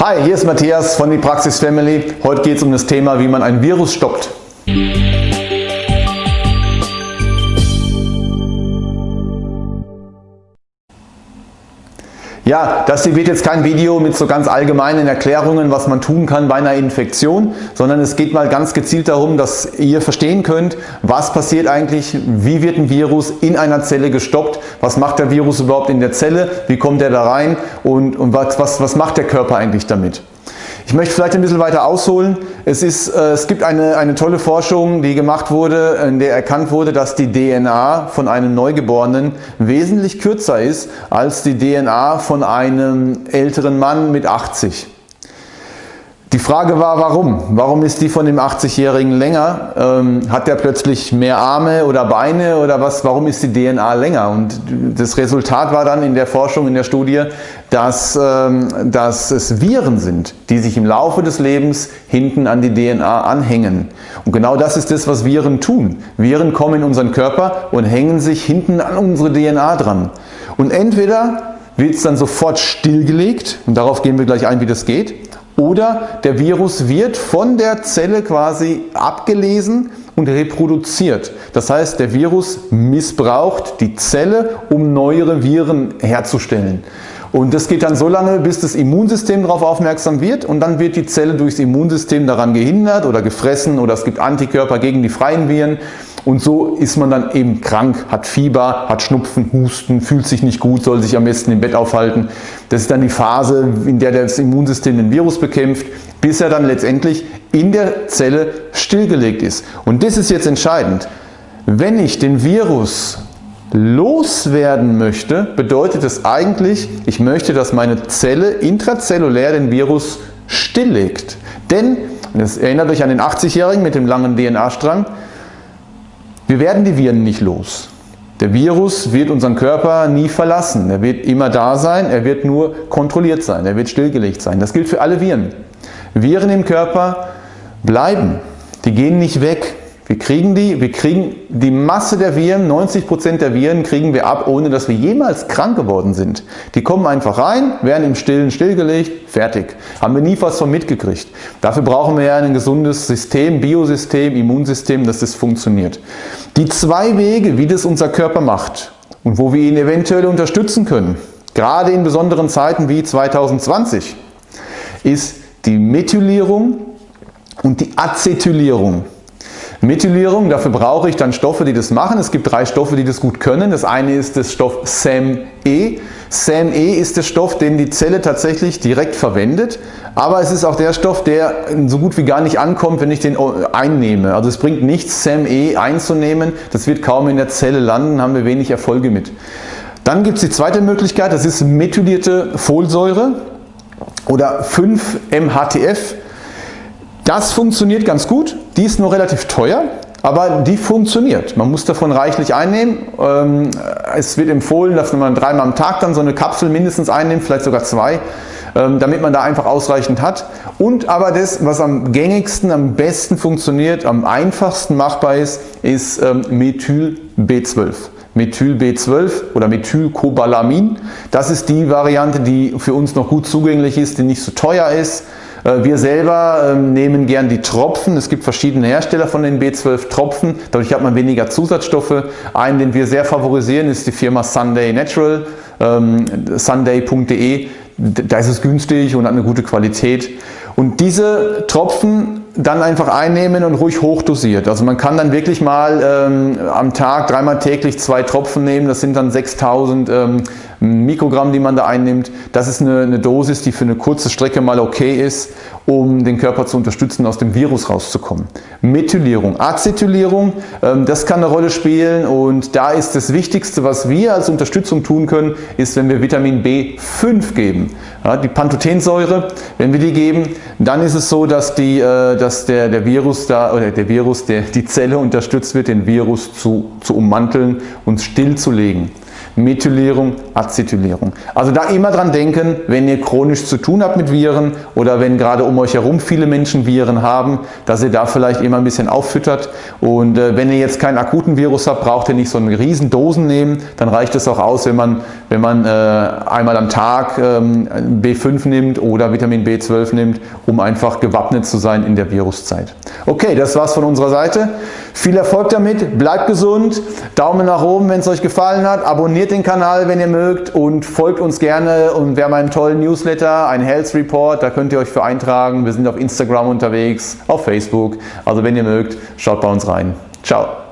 Hi, hier ist Matthias von die Praxis Family. Heute geht es um das Thema, wie man ein Virus stoppt. Ja, das hier wird jetzt kein Video mit so ganz allgemeinen Erklärungen, was man tun kann bei einer Infektion, sondern es geht mal ganz gezielt darum, dass ihr verstehen könnt, was passiert eigentlich, wie wird ein Virus in einer Zelle gestoppt, was macht der Virus überhaupt in der Zelle, wie kommt er da rein und, und was, was, was macht der Körper eigentlich damit. Ich möchte vielleicht ein bisschen weiter ausholen. Es, ist, äh, es gibt eine, eine tolle Forschung, die gemacht wurde, in der erkannt wurde, dass die DNA von einem Neugeborenen wesentlich kürzer ist als die DNA von einem älteren Mann mit 80. Die Frage war, warum? Warum ist die von dem 80-Jährigen länger? Ähm, hat der plötzlich mehr Arme oder Beine oder was? Warum ist die DNA länger? Und das Resultat war dann in der Forschung, in der Studie, dass, ähm, dass es Viren sind, die sich im Laufe des Lebens hinten an die DNA anhängen. Und genau das ist das, was Viren tun. Viren kommen in unseren Körper und hängen sich hinten an unsere DNA dran. Und entweder wird es dann sofort stillgelegt, und darauf gehen wir gleich ein, wie das geht, oder der Virus wird von der Zelle quasi abgelesen und reproduziert. Das heißt, der Virus missbraucht die Zelle, um neuere Viren herzustellen. Und das geht dann so lange, bis das Immunsystem darauf aufmerksam wird und dann wird die Zelle durchs Immunsystem daran gehindert oder gefressen oder es gibt Antikörper gegen die freien Viren und so ist man dann eben krank, hat Fieber, hat Schnupfen, Husten, fühlt sich nicht gut, soll sich am besten im Bett aufhalten. Das ist dann die Phase, in der das Immunsystem den Virus bekämpft, bis er dann letztendlich in der Zelle stillgelegt ist. Und das ist jetzt entscheidend. Wenn ich den Virus loswerden möchte, bedeutet es eigentlich, ich möchte, dass meine Zelle intrazellulär den Virus stilllegt. Denn, das erinnert euch an den 80-Jährigen mit dem langen DNA-Strang, wir werden die Viren nicht los. Der Virus wird unseren Körper nie verlassen. Er wird immer da sein, er wird nur kontrolliert sein, er wird stillgelegt sein. Das gilt für alle Viren. Viren im Körper bleiben, die gehen nicht weg. Wir kriegen die, wir kriegen die Masse der Viren, 90% der Viren kriegen wir ab, ohne dass wir jemals krank geworden sind. Die kommen einfach rein, werden im Stillen stillgelegt, fertig. Haben wir nie was von mitgekriegt. Dafür brauchen wir ja ein gesundes System, Biosystem, Immunsystem, dass das funktioniert. Die zwei Wege, wie das unser Körper macht und wo wir ihn eventuell unterstützen können, gerade in besonderen Zeiten wie 2020, ist die Methylierung und die Acetylierung. Methylierung, dafür brauche ich dann Stoffe, die das machen. Es gibt drei Stoffe, die das gut können. Das eine ist das Stoff SAM-E. SAM-E ist der Stoff, den die Zelle tatsächlich direkt verwendet, aber es ist auch der Stoff, der so gut wie gar nicht ankommt, wenn ich den einnehme. Also es bringt nichts, SAM-E einzunehmen, das wird kaum in der Zelle landen, haben wir wenig Erfolge mit. Dann gibt es die zweite Möglichkeit, das ist methylierte Folsäure oder 5-MHTF. Das funktioniert ganz gut, die ist nur relativ teuer, aber die funktioniert. Man muss davon reichlich einnehmen. Ähm, es wird empfohlen, dass man dreimal am Tag dann so eine Kapsel mindestens einnimmt, vielleicht sogar zwei, ähm, damit man da einfach ausreichend hat. Und aber das, was am gängigsten, am besten funktioniert, am einfachsten machbar ist, ist ähm, Methyl B12. Methyl B12 oder Methylcobalamin. Das ist die Variante, die für uns noch gut zugänglich ist, die nicht so teuer ist wir selber ähm, nehmen gern die Tropfen. Es gibt verschiedene Hersteller von den B12 Tropfen. Dadurch hat man weniger Zusatzstoffe. Einen, den wir sehr favorisieren, ist die Firma Sunday Natural, ähm, sunday.de. Da ist es günstig und hat eine gute Qualität. Und diese Tropfen dann einfach einnehmen und ruhig hochdosiert. Also man kann dann wirklich mal ähm, am Tag dreimal täglich zwei Tropfen nehmen. Das sind dann 6000 ähm, Mikrogramm, die man da einnimmt. Das ist eine, eine Dosis, die für eine kurze Strecke mal okay ist, um den Körper zu unterstützen, aus dem Virus rauszukommen. Methylierung, Acetylierung, ähm, das kann eine Rolle spielen und da ist das Wichtigste, was wir als Unterstützung tun können, ist, wenn wir Vitamin B5 geben. Ja, die Pantothensäure, wenn wir die geben, dann ist es so, dass, die, äh, dass der, der Virus da oder der Virus, der, die Zelle unterstützt wird, den Virus zu, zu ummanteln und stillzulegen. Methylierung, Acetylierung. Also da immer dran denken, wenn ihr chronisch zu tun habt mit Viren oder wenn gerade um euch herum viele Menschen Viren haben, dass ihr da vielleicht immer ein bisschen auffüttert und äh, wenn ihr jetzt keinen akuten Virus habt, braucht ihr nicht so eine riesen Dosen nehmen, dann reicht es auch aus, wenn man wenn man äh, einmal am Tag ähm, B5 nimmt oder Vitamin B12 nimmt, um einfach gewappnet zu sein in der Viruszeit. Okay, das war's von unserer Seite. Viel Erfolg damit, bleibt gesund, Daumen nach oben, wenn es euch gefallen hat, abonniert den Kanal, wenn ihr mögt und folgt uns gerne und wir haben einen tollen Newsletter, einen Health Report, da könnt ihr euch für eintragen. Wir sind auf Instagram unterwegs, auf Facebook, also wenn ihr mögt, schaut bei uns rein. Ciao!